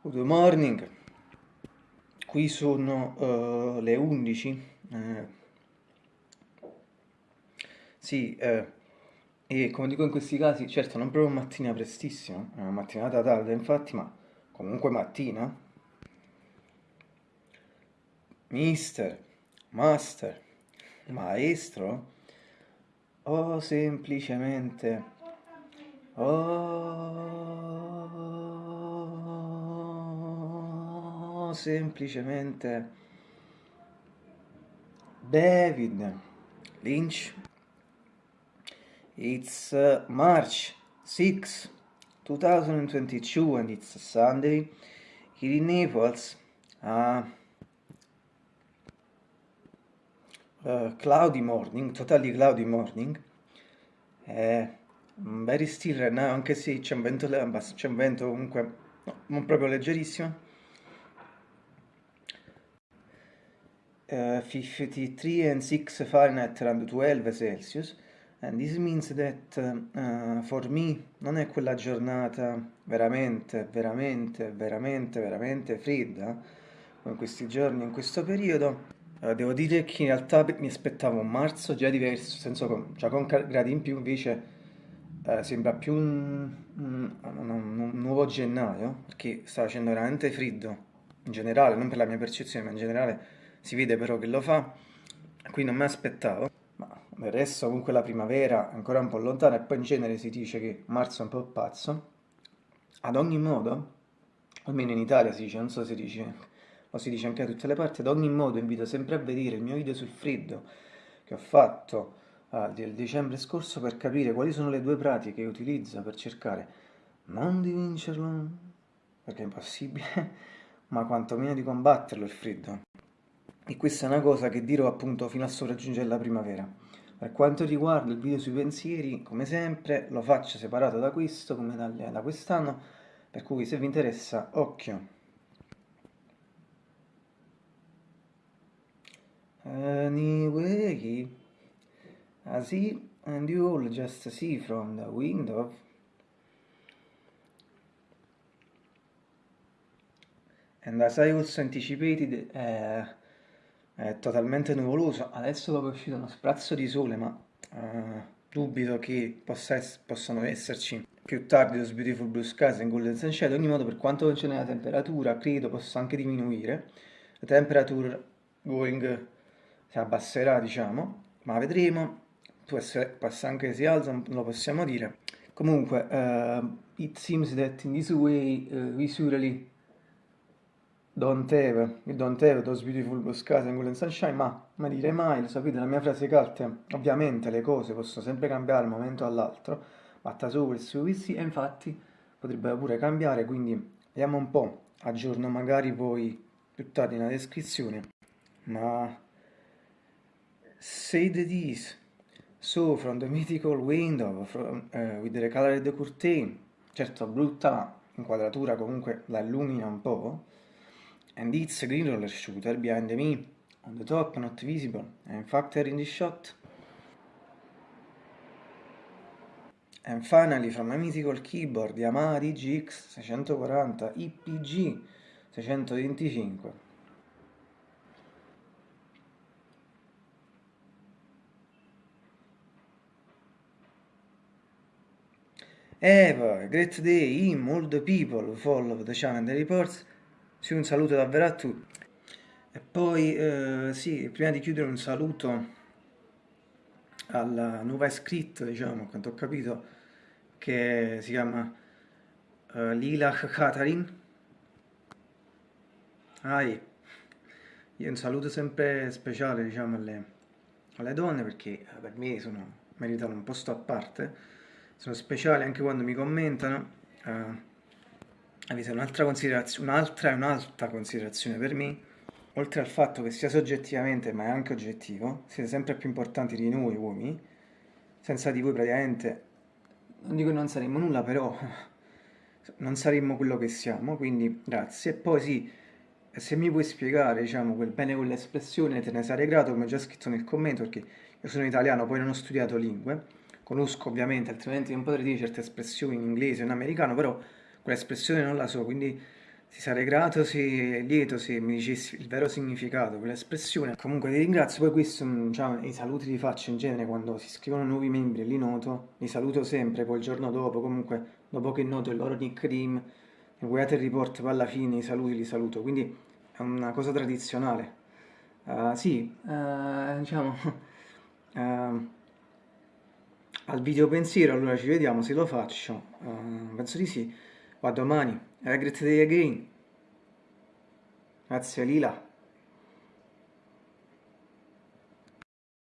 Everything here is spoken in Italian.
Good morning, qui sono uh, le 11. Eh, sì, eh, e come dico in questi casi, certo non proprio mattina prestissimo, è una mattinata tarda infatti, ma comunque mattina. Mister, master, maestro, o semplicemente... Semplicemente David Lynch. It's uh, March 6, 2022 and it's Sunday here in Naples. Uh, uh, cloudy morning, totally cloudy morning. Uh, very still right now, anche se c'è un vento, c'è un vento comunque no, non proprio leggerissimo. Uh, 53 and 6 Fahrenheit around 12 Celsius. And this means that uh, for me non è quella giornata veramente, veramente, veramente, veramente fredda come questi giorni, in questo periodo. Uh, devo dire che in realtà mi aspettavo un marzo già diverso, senso con, già con gradi in più invece Uh, sembra più un, un, un, un, nuovo gennaio perché sta facendo veramente freddo in generale, non per la mia percezione ma in generale si vede però che lo fa. Qui non mi aspettavo. Ma resto comunque la primavera è ancora un po' lontana e poi in genere si dice che marzo è un po' pazzo. Ad ogni modo almeno in Italia si dice, non so se dice lo si dice anche da tutte le parti ad ogni modo invito sempre a vedere il mio video sul freddo che ho fatto uh, del dicembre scorso per capire quali sono le due pratiche che utilizzo per cercare non di vincerlo perché è impossibile ma quantomeno di combatterlo il freddo e questa è una cosa che dirò appunto fino a sopraggiungere la primavera. Per quanto riguarda il video sui pensieri, come sempre, lo faccio separato da questo, come da, quest'anno, per cui se vi interessa, occhio. Anyway, I see and you all just see from the window and as I also anticipated uh, è totalmente nuvoloso, adesso dopo è uscito uno sprazzo di sole, ma uh, dubito che ess possano esserci più tardi those beautiful blue skies and golden sunshine, ogni modo per quanto concerne la temperatura credo possa anche diminuire, la temperature going si abbasserà diciamo, ma vedremo, può, essere, può anche si alza, non lo possiamo dire. Comunque, uh, it seems that in this way uh, visually Don't have, don't have those beautiful blue skies and golden sunshine, ma mai dire mai, lo sapete, la mia frase carte, ovviamente le cose possono sempre cambiare da un momento all'altro, batta su questo vizi e infatti potrebbero pure cambiare, quindi vediamo un po', aggiorno magari poi più tardi nella descrizione, ma say the this, so from the mythical window, from, uh, with the colored curtain, certo brutta inquadratura comunque la illumina un po', and it's a green roller shooter behind me, on the top, not visible, and factor in the shot. And finally from a mythical keyboard Yamaha DGX 640 IPG 625. Have a great day all the people who follow the channel and reports sì, un saluto davvero a tutti. E poi, eh, sì, prima di chiudere un saluto alla nuova iscritta, diciamo, quanto ho capito, che si chiama uh, Lila Katarin. Ah, io un saluto sempre speciale, diciamo, alle, alle donne, perché eh, per me sono, meritano un posto a parte, sono speciali anche quando mi commentano. Uh, avete un'altra considerazione, un'altra e un'altra considerazione per me, oltre al fatto che sia soggettivamente ma è anche oggettivo, siete sempre più importanti di noi uomini, senza di voi praticamente, non dico che non saremmo nulla, però non saremmo quello che siamo, quindi grazie. E poi sì, se mi puoi spiegare, diciamo, quel bene con l'espressione, te ne sarei grato, come ho già scritto nel commento, perché io sono italiano, poi non ho studiato lingue, conosco ovviamente, altrimenti non potrei dire certe espressioni in inglese o in americano, però quell'espressione non la so, quindi ti sarei grato se lieto se mi dicessi il vero significato quell'espressione. Comunque ti ringrazio, poi questo, diciamo, i saluti li faccio in genere quando si scrivono nuovi membri, li noto, li saluto sempre, poi il giorno dopo, comunque dopo che noto il loro nickname, il Weather Report, poi alla fine i saluti li saluto, quindi è una cosa tradizionale. Uh, sì, uh, diciamo, uh, al video pensiero, allora ci vediamo se lo faccio, penso di sì, a domani, day again, grazie Lila.